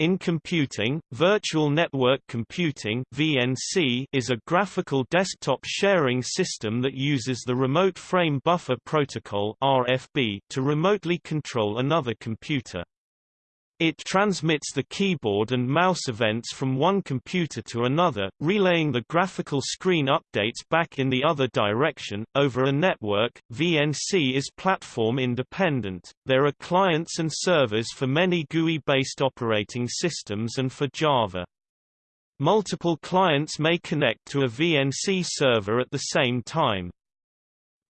In computing, virtual network computing (VNC) is a graphical desktop sharing system that uses the remote frame buffer protocol (RFB) to remotely control another computer. It transmits the keyboard and mouse events from one computer to another, relaying the graphical screen updates back in the other direction. Over a network, VNC is platform independent. There are clients and servers for many GUI-based operating systems and for Java. Multiple clients may connect to a VNC server at the same time.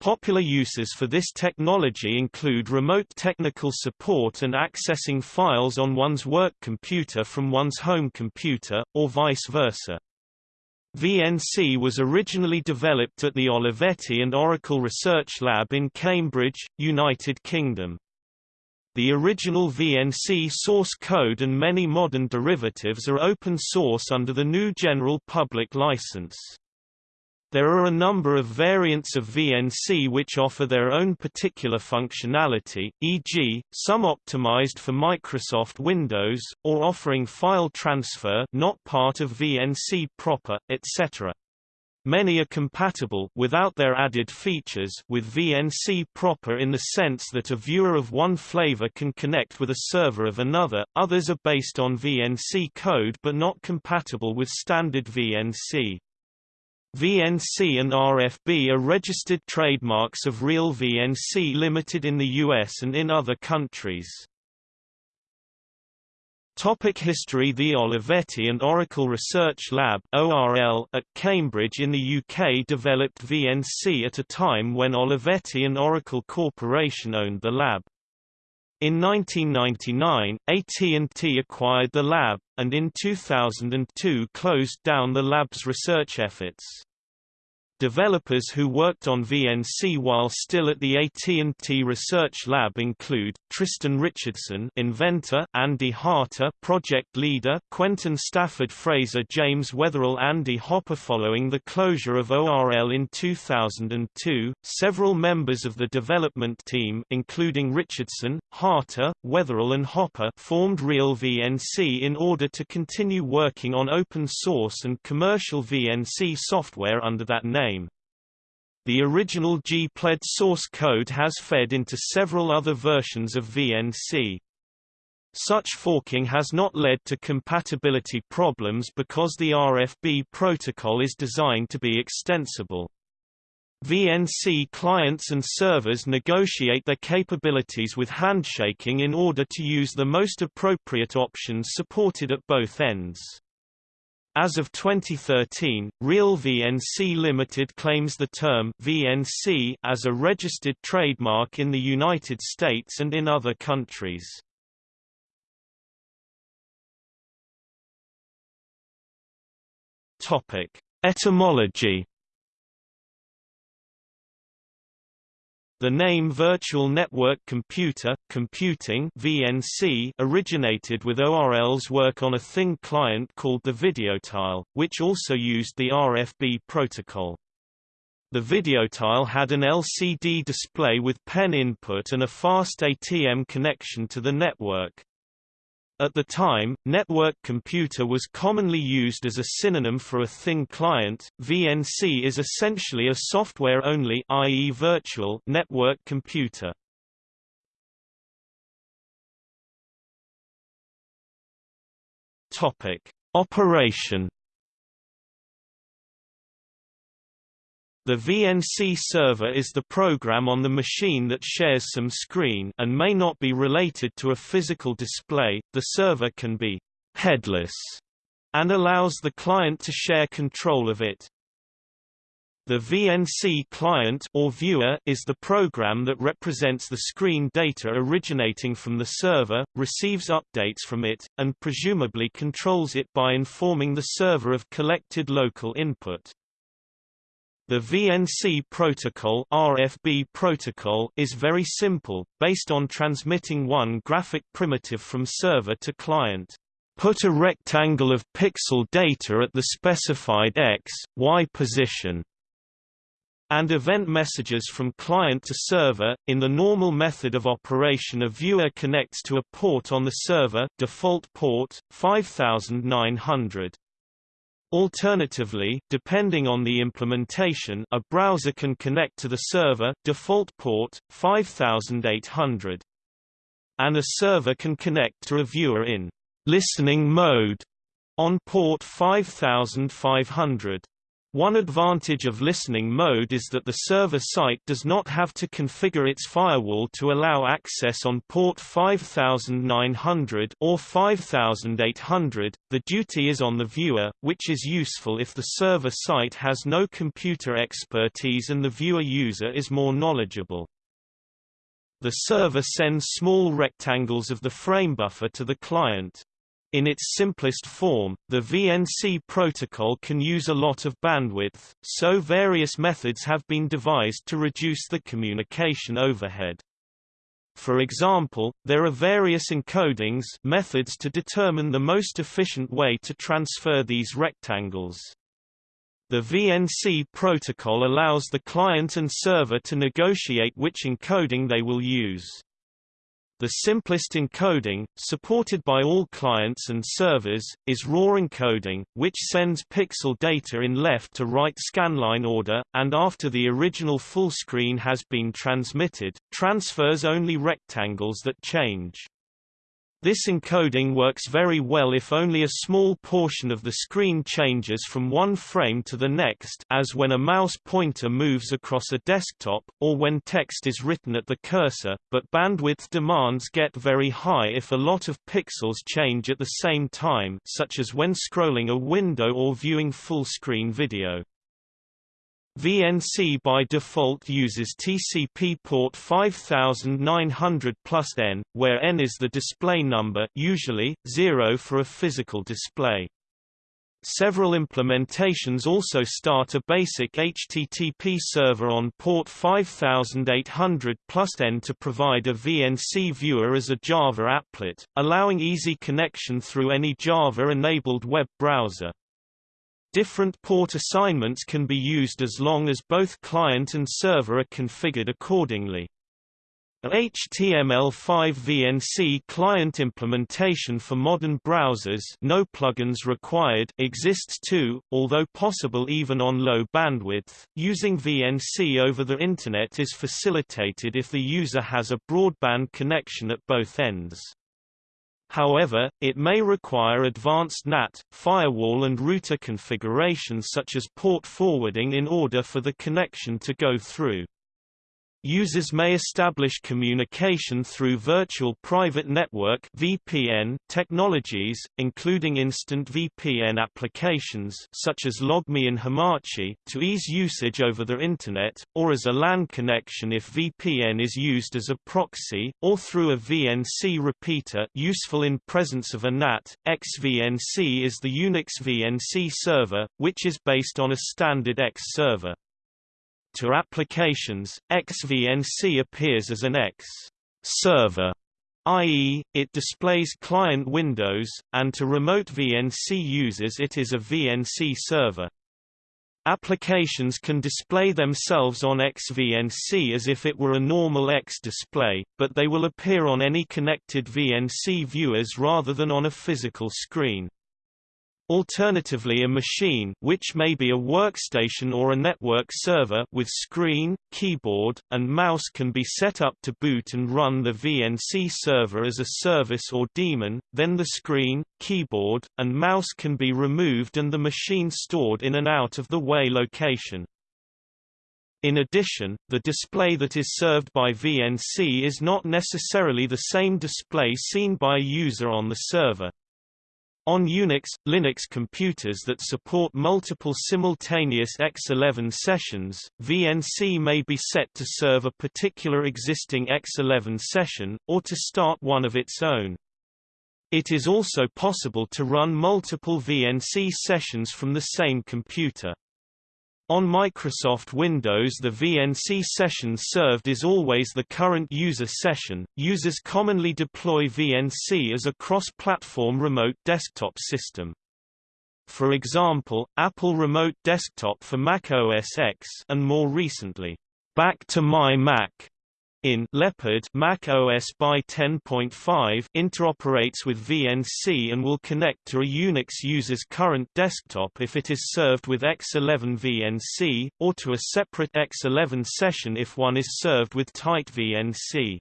Popular uses for this technology include remote technical support and accessing files on one's work computer from one's home computer, or vice versa. VNC was originally developed at the Olivetti and Oracle Research Lab in Cambridge, United Kingdom. The original VNC source code and many modern derivatives are open source under the GNU General Public License. There are a number of variants of VNC which offer their own particular functionality, e.g., some optimized for Microsoft Windows, or offering file transfer not part of VNC proper, etc. Many are compatible without their added features with VNC proper in the sense that a viewer of one flavor can connect with a server of another, others are based on VNC code but not compatible with standard VNC. VNC and RFB are registered trademarks of Real VNC Limited in the US and in other countries. Topic history The Olivetti and Oracle Research Lab ORL at Cambridge in the UK developed VNC at a time when Olivetti and Oracle Corporation owned the lab. In 1999, AT&T acquired the lab, and in 2002 closed down the lab's research efforts. Developers who worked on VNC while still at the AT&T Research Lab include Tristan Richardson, inventor; Andy Harter, project leader; Quentin Stafford Fraser, James Weatherall, Andy Hopper. Following the closure of ORL in 2002, several members of the development team, including Richardson, Harter, Weatherall, and Hopper, formed Real VNC in order to continue working on open source and commercial VNC software under that name. The original GPLed source code has fed into several other versions of VNC. Such forking has not led to compatibility problems because the RFB protocol is designed to be extensible. VNC clients and servers negotiate their capabilities with handshaking in order to use the most appropriate options supported at both ends. As of 2013, Real VNC Limited claims the term VNC as a registered trademark in the United States and in other countries. Topic: Etymology The name Virtual Network Computer, Computing VNC originated with ORL's work on a thin client called the Videotile, which also used the RFB protocol. The Videotile had an LCD display with pen input and a fast ATM connection to the network. At the time, network computer was commonly used as a synonym for a thin client. VNC is essentially a software-only i.e. virtual network computer. Topic: Operation The VNC server is the program on the machine that shares some screen and may not be related to a physical display. The server can be headless and allows the client to share control of it. The VNC client or viewer is the program that represents the screen data originating from the server, receives updates from it, and presumably controls it by informing the server of collected local input. The VNC protocol, RFB protocol is very simple, based on transmitting one graphic primitive from server to client. Put a rectangle of pixel data at the specified x, y position. and event messages from client to server. In the normal method of operation a viewer connects to a port on the server default port, 5900. Alternatively, depending on the implementation a browser can connect to the server default port, 5800. And a server can connect to a viewer in listening mode on port 5500. One advantage of listening mode is that the server site does not have to configure its firewall to allow access on port 5900 or 5800. The duty is on the viewer, which is useful if the server site has no computer expertise and the viewer user is more knowledgeable. The server sends small rectangles of the frame buffer to the client. In its simplest form, the VNC protocol can use a lot of bandwidth, so various methods have been devised to reduce the communication overhead. For example, there are various encodings methods to determine the most efficient way to transfer these rectangles. The VNC protocol allows the client and server to negotiate which encoding they will use. The simplest encoding, supported by all clients and servers, is raw encoding, which sends pixel data in left to right scanline order, and after the original full screen has been transmitted, transfers only rectangles that change. This encoding works very well if only a small portion of the screen changes from one frame to the next as when a mouse pointer moves across a desktop, or when text is written at the cursor, but bandwidth demands get very high if a lot of pixels change at the same time such as when scrolling a window or viewing full-screen video. VNC by default uses TCP port 5900 plus N, where N is the display number usually, 0 for a physical display. Several implementations also start a basic HTTP server on port 5800 plus N to provide a VNC viewer as a Java applet, allowing easy connection through any Java-enabled web browser. Different port assignments can be used as long as both client and server are configured accordingly. A HTML5 VNC client implementation for modern browsers no plugins required exists too, although possible even on low bandwidth. Using VNC over the Internet is facilitated if the user has a broadband connection at both ends. However, it may require advanced NAT, firewall and router configurations such as port forwarding in order for the connection to go through. Users may establish communication through virtual private network (VPN) technologies, including instant VPN applications such as LogMeIn Hamachi, to ease usage over the internet, or as a LAN connection if VPN is used as a proxy, or through a VNC repeater useful in presence of a NAT. XVNC is the Unix VNC server, which is based on a standard X server. To applications, XVNC appears as an X server, i.e., it displays client windows, and to remote VNC users it is a VNC server. Applications can display themselves on XVNC as if it were a normal X display, but they will appear on any connected VNC viewers rather than on a physical screen. Alternatively a machine which may be a workstation or a network server with screen, keyboard, and mouse can be set up to boot and run the VNC server as a service or daemon, then the screen, keyboard, and mouse can be removed and the machine stored in an out-of-the-way location. In addition, the display that is served by VNC is not necessarily the same display seen by a user on the server. On Unix, Linux computers that support multiple simultaneous X11 sessions, VNC may be set to serve a particular existing X11 session, or to start one of its own. It is also possible to run multiple VNC sessions from the same computer. On Microsoft Windows the VNC session served is always the current user session. Users commonly deploy VNC as a cross-platform remote desktop system. for example, Apple Remote Desktop for Mac OS X and more recently, Back to My Mac in Leopard Mac OS by 10.5 interoperates with VNC and will connect to a Unix user's current desktop if it is served with X11 VNC, or to a separate X11 session if one is served with tight VNC.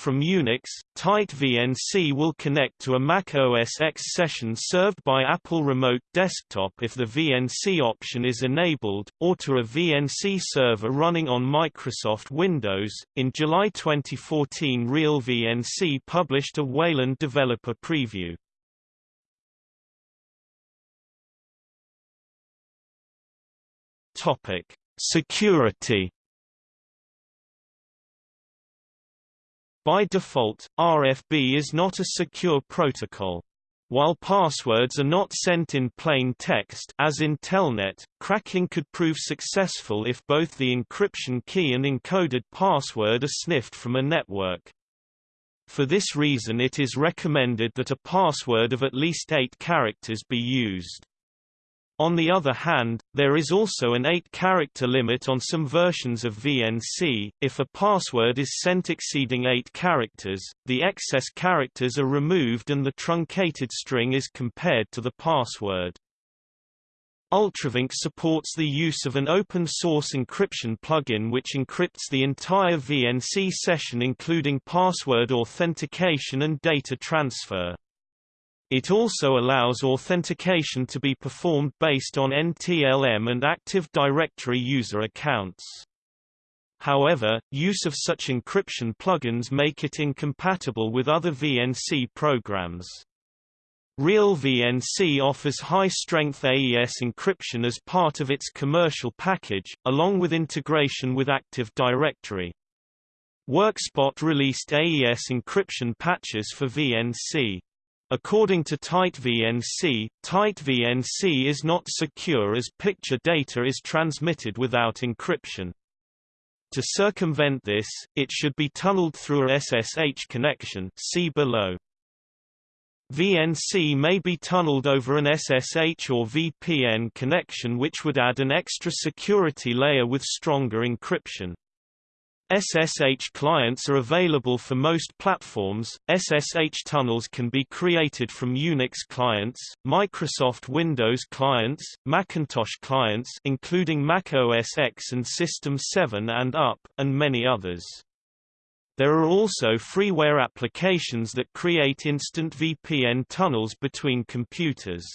From Unix, Tight VNC will connect to a Mac OS X session served by Apple Remote Desktop if the VNC option is enabled, or to a VNC server running on Microsoft Windows. In July 2014, Real VNC published a Wayland developer preview. Topic: Security By default, RFB is not a secure protocol. While passwords are not sent in plain text as in Telnet, cracking could prove successful if both the encryption key and encoded password are sniffed from a network. For this reason it is recommended that a password of at least eight characters be used. On the other hand, there is also an 8-character limit on some versions of VNC. If a password is sent exceeding 8 characters, the excess characters are removed and the truncated string is compared to the password. UltraVNC supports the use of an open-source encryption plugin which encrypts the entire VNC session including password authentication and data transfer. It also allows authentication to be performed based on NTLM and Active Directory user accounts. However, use of such encryption plugins make it incompatible with other VNC programs. Real VNC offers high-strength AES encryption as part of its commercial package, along with integration with Active Directory. WorkSpot released AES encryption patches for VNC. According to TightVNC, TightVNC is not secure as picture data is transmitted without encryption. To circumvent this, it should be tunneled through a SSH connection see below. VNC may be tunneled over an SSH or VPN connection which would add an extra security layer with stronger encryption. SSH clients are available for most platforms. SSH tunnels can be created from Unix clients, Microsoft Windows clients, Macintosh clients including Mac OS X and System 7 and up, and many others. There are also freeware applications that create instant VPN tunnels between computers.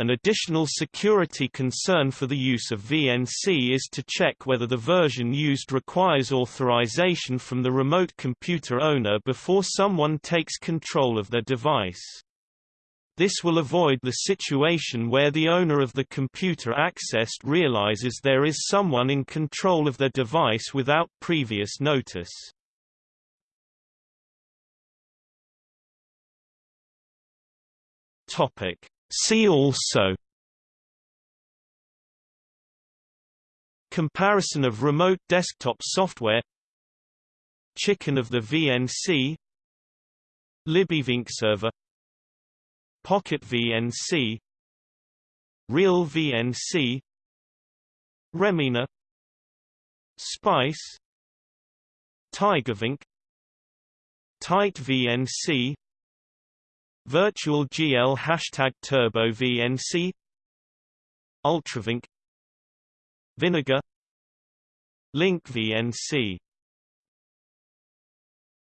An additional security concern for the use of VNC is to check whether the version used requires authorization from the remote computer owner before someone takes control of their device. This will avoid the situation where the owner of the computer accessed realizes there is someone in control of their device without previous notice. Topic See also Comparison of remote desktop software Chicken of the VNC LibVNC server Pocket VNC Real VNC Remmina Spice TigerVNC Tight VNC Virtual GL hashtag Turbo VNC UltraVNC. Vinagre. Link VNC